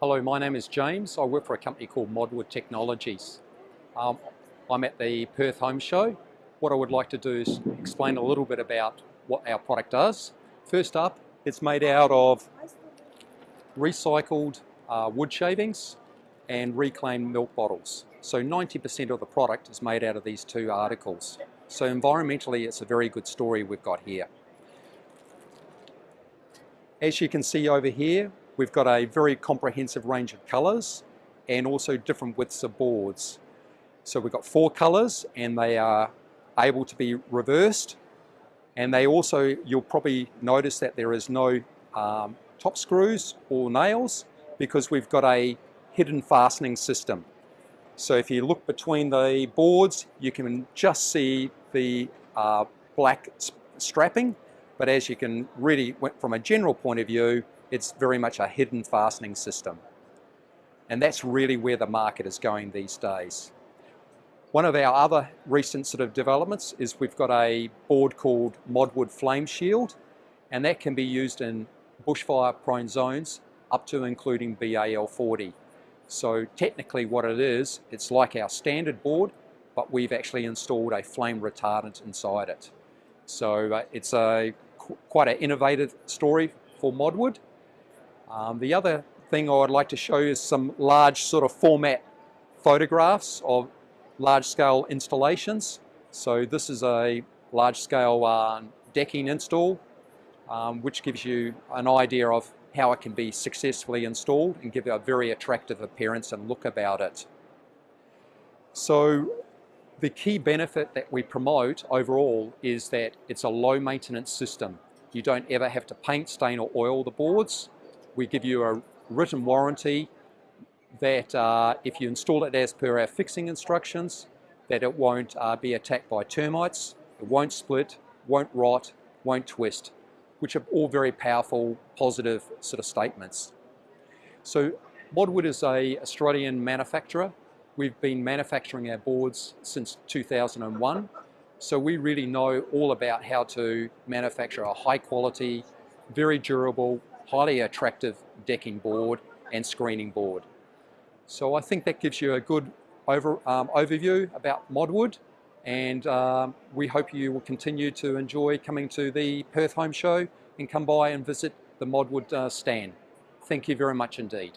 Hello, my name is James. I work for a company called Modwood Technologies. Um, I'm at the Perth Home Show. What I would like to do is explain a little bit about what our product does. First up, it's made out of recycled uh, wood shavings and reclaimed milk bottles. So 90% of the product is made out of these two articles. So environmentally, it's a very good story we've got here. As you can see over here, We've got a very comprehensive range of colours and also different widths of boards. So we've got four colours and they are able to be reversed and they also, you'll probably notice that there is no um, top screws or nails because we've got a hidden fastening system. So if you look between the boards, you can just see the uh, black strapping, but as you can really, from a general point of view, it's very much a hidden fastening system. And that's really where the market is going these days. One of our other recent sort of developments is we've got a board called Modwood Flame Shield, and that can be used in bushfire prone zones up to including BAL40. So technically what it is, it's like our standard board, but we've actually installed a flame retardant inside it. So uh, it's a quite an innovative story for Modwood um, the other thing I would like to show you is some large sort of format photographs of large scale installations. So this is a large scale uh, decking install um, which gives you an idea of how it can be successfully installed and give a very attractive appearance and look about it. So the key benefit that we promote overall is that it's a low maintenance system. You don't ever have to paint, stain or oil the boards. We give you a written warranty that uh, if you install it as per our fixing instructions, that it won't uh, be attacked by termites, it won't split, won't rot, won't twist, which are all very powerful, positive sort of statements. So Modwood is a Australian manufacturer. We've been manufacturing our boards since 2001. So we really know all about how to manufacture a high quality, very durable, highly attractive decking board and screening board. So I think that gives you a good over, um, overview about Modwood and um, we hope you will continue to enjoy coming to the Perth Home Show and come by and visit the Modwood uh, stand. Thank you very much indeed.